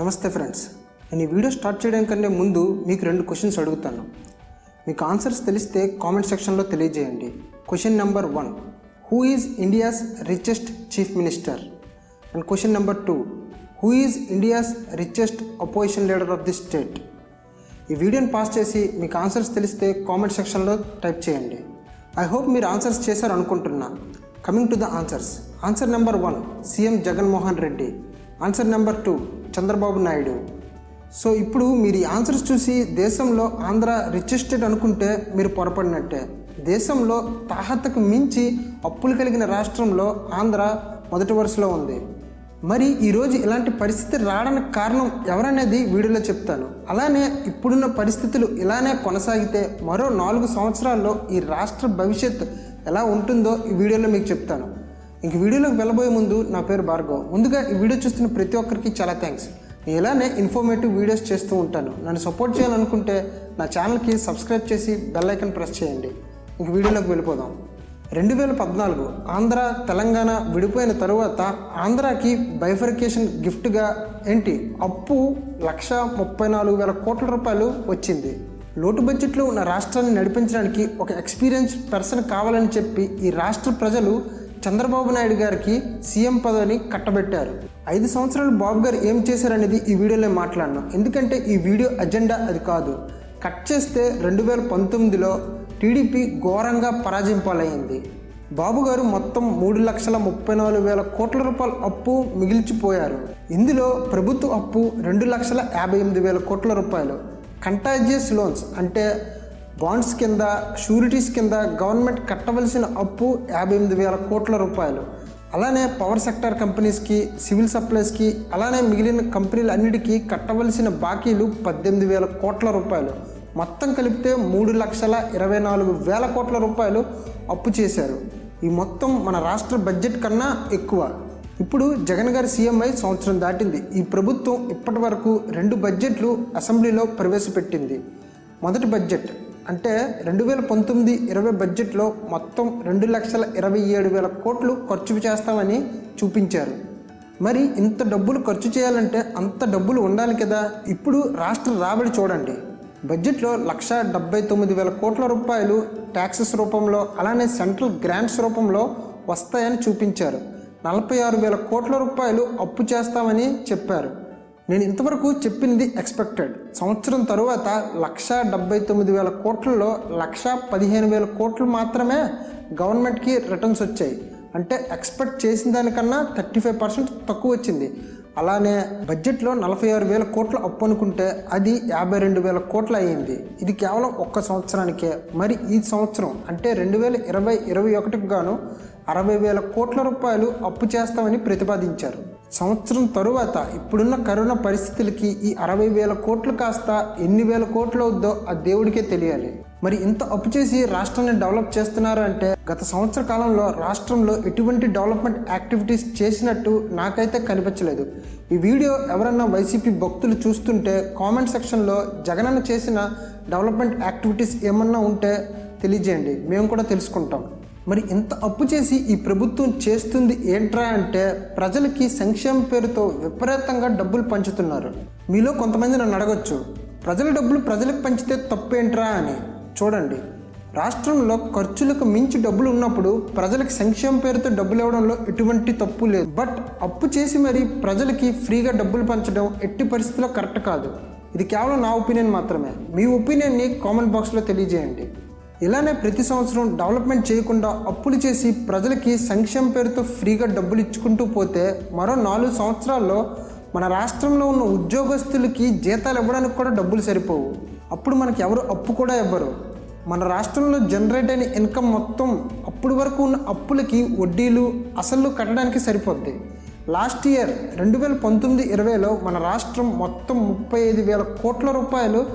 నమస్తే ఫ్రెండ్స్. నేను ఈ వీడియో స్టార్ట్ చేయడం కంటే ముందు మీకు రెండు క్వశ్చన్స్ అడుగుతాను. మీకు ఆన్సర్స్ తెలిస్తే కామెంట్ సెక్షన్లో తెలియజేయండి. Question number one who is India's richest chief minister and question number two who is India's richest opposition leader of the state ఈ వీడియోని పాస్ చేసి మీకు ఆన్సర్స్ తెలిస్తే కామెంట్ సెక్షన్లో టైప్ చేయండి. ఐ హోప్ మీరు ఆన్సర్స్ చేశారు అనుకుంటున్నా. Coming to the answers answer number one CM Jaganmohan Reddy answer number two Chandrababu Naidu. So ఇప్పుడు మీరు ఈ ఆన్సర్స్ చూసి దేశంలో ఆంధ్ర రిచెస్టెడ్ అనుకుంటే మీరు పొరపడినట్టే. దేశంలో తాహతకు మించి అప్పులు కలిగిన రాష్ట్రంలో ఆంధ్ర మొదటి వరుసలో ఉంది. మరి ఈరోజు ఇలాంటి పరిస్థితి రావడానికి కారణం ఎవరనేది వీడియోలో చెప్తాను. అలానే ఇప్పుడున్న పరిస్థితులు ఇలానే కొనసాగితే మరో నాలుగు సంవత్సరాల్లో ఈ రాష్ట్ర భవిష్యత్ ఎలా ఉంటుందో ఈ వీడియోలో మీకు చెప్తాను. ఇంక వీడియోలోకి వెళ్ళబోయే ముందు నా పేరు భార్గవ్. ముందుగా ఈ వీడియో చూస్తున్న ప్రతి ఒక్కరికి చాలా థ్యాంక్స్ నేను ఇలానే ఇన్ఫర్మేటివ్ వీడియోస్ చేస్తూ ఉంటాను. నన్ను సపోర్ట్ చేయాలనుకుంటే నా ఛానల్కి సబ్స్క్రైబ్ చేసి బెల్ ఐకన్ ప్రెస్ చేయండి. ఇంక వీడియోలోకి వెళ్ళిపోదాం. రెండు వేల పద్నాలుగు ఆంధ్ర తెలంగాణ విడిపోయిన తరువాత ఆంధ్రాకి బైఫర్కేషన్ గిఫ్ట్గా ఏంటి? అప్పు లక్ష ముప్పై నాలుగు వేల కోట్ల రూపాయలు వచ్చింది. లోటు బడ్జెట్లో ఉన్న రాష్ట్రాన్ని నడిపించడానికి ఒక ఎక్స్పీరియన్స్ పర్సన్ కావాలని చెప్పి ఈ రాష్ట్ర ప్రజలు చంద్రబాబు నాయుడు గారికి సీఎం పదవిని కట్టబెట్టారు. ఐదు సంవత్సరాలు బాబు గారు ఏం చేశారనేది ఈ వీడియోలో మాట్లాడినా. ఎందుకంటే ఈ వీడియో అజెండా అది కాదు. కట్ చేస్తే రెండు వేల పంతొమ్మిదిలో టీడీపీ ఘోరంగా పరాజింపాలయ్యింది. బాబు గారు మొత్తం మూడు లక్షల ముప్పై నాలుగు వేల కోట్ల రూపాయల అప్పు మిగిల్చిపోయారు. ఇందులో ప్రభుత్వ అప్పు రెండు లక్షల యాభై ఎనిమిది వేల కోట్ల రూపాయలు. కంటాజియస్ లోన్స్ అంటే బాండ్స్ కింద షూరిటీస్ కింద గవర్నమెంట్ కట్టవలసిన అప్పు యాభై ఎనిమిది వేల కోట్ల రూపాయలు. అలానే పవర్ సెక్టర్ కంపెనీస్కి సివిల్ సప్లైస్కి అలానే మిగిలిన కంపెనీలు అన్నిటికీ కట్టవలసిన బాకీలు పద్దెనిమిది వేల కోట్ల రూపాయలు. మొత్తం కలిపితే మూడు లక్షల ఇరవై నాలుగు వేల కోట్ల రూపాయలు అప్పు చేశారు. ఈ మొత్తం మన రాష్ట్ర బడ్జెట్ కన్నా ఎక్కువ. ఇప్పుడు జగన్ గారి సీఎంఐ సంవత్సరం దాటింది. ఈ ప్రభుత్వం ఇప్పటి వరకు రెండు బడ్జెట్లు అసెంబ్లీలో ప్రవేశపెట్టింది. మొదటి బడ్జెట్ అంటే రెండు వేల పంతొమ్మిది ఇరవై బడ్జెట్లో మొత్తం రెండు లక్షల ఇరవై ఏడు వేల కోట్లు ఖర్చు చేస్తామని చూపించారు. మరి ఇంత డబ్బులు ఖర్చు చేయాలంటే అంత డబ్బులు ఉండాలి కదా? ఇప్పుడు రాష్ట్ర రాబడి చూడండి. బడ్జెట్లో లక్ష డెబ్బై తొమ్మిది వేల కోట్ల రూపాయలు ట్యాక్సెస్ రూపంలో అలానే సెంట్రల్ గ్రాంట్స్ రూపంలో వస్తాయని చూపించారు. నలభై ఆరు వేల కోట్ల రూపాయలు అప్పు చేస్తామని చెప్పారు. నేను ఇంతవరకు చెప్పింది ఎక్స్పెక్టెడ్ సంవత్సరం తరువాత లక్ష డెబ్బై తొమ్మిది వేల కోట్లలో లక్ష పదిహేను వేల కోట్లు మాత్రమే గవర్నమెంట్కి రిటర్న్స్ వచ్చాయి. అంటే ఎక్స్పెక్ట్ చేసిన దానికన్నా థర్టీ ఫైవ్ పర్సెంట్ తక్కువ వచ్చింది. అలానే బడ్జెట్లో నలభై ఆరు వేల కోట్ల అప్పు అనుకుంటే అది యాభై రెండు వేల కోట్లు అయ్యింది. ఇది కేవలం ఒక్క సంవత్సరానికే. మరి ఈ సంవత్సరం అంటే రెండు వేల ఇరవై ఇరవై ఒకటికి గాను అరవై వేల కోట్ల రూపాయలు అప్పు చేస్తామని ప్రతిపాదించారు. సంవత్సరం తరువాత ఇప్పుడున్న కరోనా పరిస్థితులకి ఈ అరవై వేల కోట్లు కాస్త ఎన్ని వేల కోట్లు అవుద్దో ఆ దేవుడికే తెలియాలి. మరి ఇంత అప్పు చేసి రాష్ట్రాన్ని డెవలప్ చేస్తున్నారు అంటే గత సంవత్సర కాలంలో రాష్ట్రంలో ఎటువంటి డెవలప్మెంట్ యాక్టివిటీస్ చేసినట్టు నాకైతే కనిపించలేదు. ఈ వీడియో ఎవరన్నా వైసీపీ భక్తులు చూస్తుంటే కామెంట్ సెక్షన్లో జగనన్న చేసిన డెవలప్మెంట్ యాక్టివిటీస్ ఏమన్నా ఉంటే తెలియజేయండి. మేము కూడా తెలుసుకుంటాం. మరి ఇంత అప్పు చేసి ఈ ప్రభుత్వం చేస్తుంది ఏంట్రా అంటే ప్రజలకి సంక్షేమ పేరుతో విపరీతంగా డబ్బులు పంచుతున్నారు. మీలో కొంతమంది నన్ను అడగొచ్చు ప్రజల డబ్బులు ప్రజలకు పంచితే తప్పేంట్రా అని. చూడండి రాష్ట్రంలో ఖర్చులకు మించి డబ్బులు ఉన్నప్పుడు ప్రజలకు సంక్షేమ పేరుతో డబ్బులు ఇవ్వడంలో ఎటువంటి తప్పు లేదు. బట్ అప్పు చేసి మరి ప్రజలకి ఫ్రీగా డబ్బులు పంచడం ఎట్టి పరిస్థితిలో కరెక్ట్ కాదు. ఇది కేవలం నా ఒపీనియన్ మాత్రమే. మీ ఒపీనియన్ని కామెంట్ బాక్స్లో తెలియజేయండి. ఇలానే ప్రతి సంవత్సరం డెవలప్మెంట్ చేయకుండా అప్పులు చేసి ప్రజలకి సంక్షేమ పేరుతో ఫ్రీగా డబ్బులు ఇచ్చుకుంటూ పోతే మరో నాలుగు సంవత్సరాల్లో మన రాష్ట్రంలో ఉన్న ఉద్యోగస్తులకి జీతాలు ఇవ్వడానికి కూడా డబ్బులు సరిపోవు. అప్పుడు మనకి ఎవరు అప్పు కూడా ఇవ్వరు. మన రాష్ట్రంలో జనరేట్ అయిన ఇన్కమ్ మొత్తం అప్పుడు వరకు ఉన్న అప్పులకి వడ్డీలు అసలు కట్టడానికి సరిపోద్ది. లాస్ట్ ఇయర్ రెండు వేల పంతొమ్మిది ఇరవైలో మన రాష్ట్రం మొత్తం ముప్పై ఐదు వేల కోట్ల రూపాయలు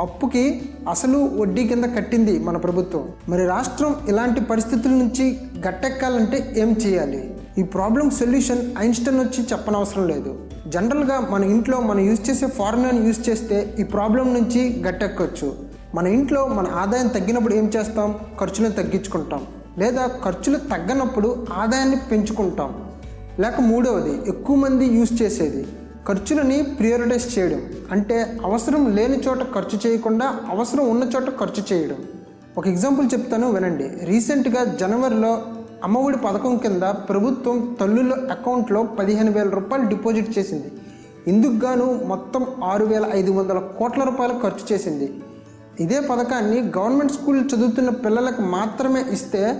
అప్పుకి అసలు వడ్డీ కింద కట్టింది మన ప్రభుత్వం. మరి రాష్ట్రం ఇలాంటి పరిస్థితుల నుంచి గట్టెక్కాలంటే ఏం చేయాలి? ఈ ప్రాబ్లం సొల్యూషన్ ఐన్స్టైన్ వచ్చి చెప్పనవసరం లేదు. జనరల్గా మన ఇంట్లో మనం యూజ్ చేసే ఫార్ములాని యూజ్ చేస్తే ఈ ప్రాబ్లం నుంచి గట్టెక్కవచ్చు మన ఇంట్లో మన ఆదాయం తగ్గినప్పుడు ఏం చేస్తాం? ఖర్చులను తగ్గించుకుంటాం. లేదా ఖర్చులు తగ్గనప్పుడు ఆదాయాన్ని పెంచుకుంటాం. లేక మూడవది ఎక్కువ మంది యూజ్ చేసేది. ఖర్చులని ప్రియారిటైజ్ చేయడం. అంటే అవసరం లేని చోట ఖర్చు చేయకుండా అవసరం ఉన్న చోట ఖర్చు చేయడం. ఒక ఎగ్జాంపుల్ చెప్తాను వినండి. రీసెంట్గా జనవరిలో అమ్మఒడి పథకం కింద ప్రభుత్వం తల్లుల అకౌంట్లో పదిహేను వేల రూపాయలు డిపాజిట్ చేసింది. ఇందుకు గాను మొత్తం ఆరు వేల ఐదు వందల కోట్ల రూపాయలు ఖర్చు చేసింది. ఇదే పథకాన్ని గవర్నమెంట్ స్కూల్ చదువుతున్న పిల్లలకు మాత్రమే ఇస్తే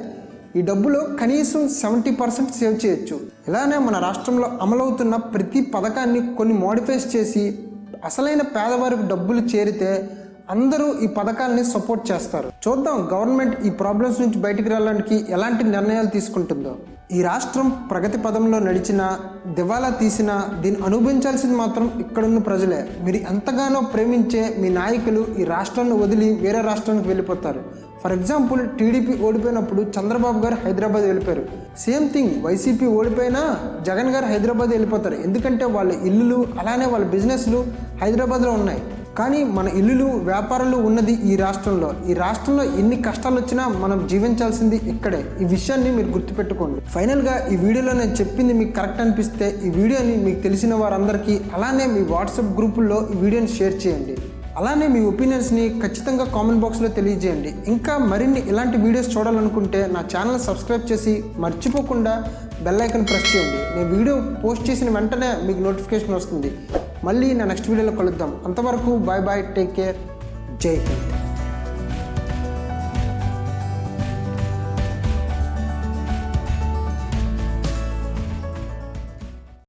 ఈ డబ్బులో కనీసం సెవెంటీ పర్సెంట్ సేవ్ చేయొచ్చు. ఇలానే మన రాష్ట్రంలో అమలవుతున్న ప్రతి పథకాన్ని కొన్ని మోడిఫైస్ చేసి అసలైన పేదవారికి డబ్బులు చేరితే అందరూ ఈ పథకాలని సపోర్ట్ చేస్తారు. చూద్దాం గవర్నమెంట్ ఈ ప్రాబ్లమ్స్ నుంచి బయటకు రావడానికి ఎలాంటి నిర్ణయాలు తీసుకుంటుందో. ఈ రాష్ట్రం ప్రగతి పదంలో నడిచినా దివాలా తీసినా దీన్ని అనుభవించాల్సింది మాత్రం ఇక్కడున్న ప్రజలే. మీరు ఎంతగానో ప్రేమించే మీ నాయకులు ఈ రాష్ట్రాన్ని వదిలి వేరే రాష్ట్రానికి వెళ్ళిపోతారు. ఫర్ ఎగ్జాంపుల్ టీడీపీ ఓడిపోయినప్పుడు చంద్రబాబు గారు హైదరాబాద్ వెళ్ళిపోయారు. సేమ్ థింగ్ వైసీపీ ఓడిపోయినా జగన్ గారు హైదరాబాద్ వెళ్ళిపోతారు. ఎందుకంటే వాళ్ళ ఇల్లులు అలానే వాళ్ళ బిజినెస్లు హైదరాబాద్లో ఉన్నాయి. కానీ మన ఇల్లులు వ్యాపారాలు ఉన్నది ఈ రాష్ట్రంలో. ఈ రాష్ట్రంలో ఎన్ని కష్టాలు వచ్చినా మనం జీవించాల్సింది ఇక్కడే. ఈ విషయాన్ని మీరు గుర్తుపెట్టుకోండి. ఫైనల్గా ఈ వీడియోలో నేను చెప్పింది మీకు కరెక్ట్ అనిపిస్తే ఈ వీడియోని మీకు తెలిసిన వారందరికీ అలానే మీ వాట్సాప్ గ్రూపుల్లో ఈ వీడియోని షేర్ చేయండి. అలానే మీ ఒపీనియన్స్ని ఖచ్చితంగా కామెంట్ బాక్స్లో తెలియజేయండి. ఇంకా మరిన్ని ఇలాంటి వీడియోస్ చూడాలనుకుంటే నా ఛానల్ సబ్స్క్రైబ్ చేసి మర్చిపోకుండా బెల్ ఐకాన్ ప్రెస్ చేయండి. నేను వీడియో పోస్ట్ చేసిన వెంటనే మీకు నోటిఫికేషన్ వస్తుంది. మళ్ళీ నా నెక్స్ట్ వీడియోలో కలుద్దాం. అంతవరకు బాయ్ బాయ్ టేక్ కేర్. జై హింద్.